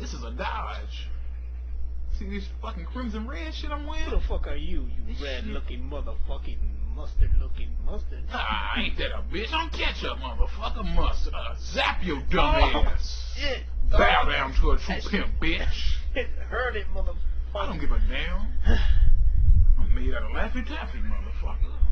This is a Dodge. See this fucking crimson red shit I'm Who What the fuck are you, you red looking motherfucking mustard looking mustard? Ah, ain't that a bitch? I'm ketchup, motherfucker. Mustard. Uh, zap your dumb Oh, ass. Shit. Bow Oh, down to a true pimp, bitch. It hurt it, motherfucker. I don't give a damn. I'm made out of laughing Taffy, man.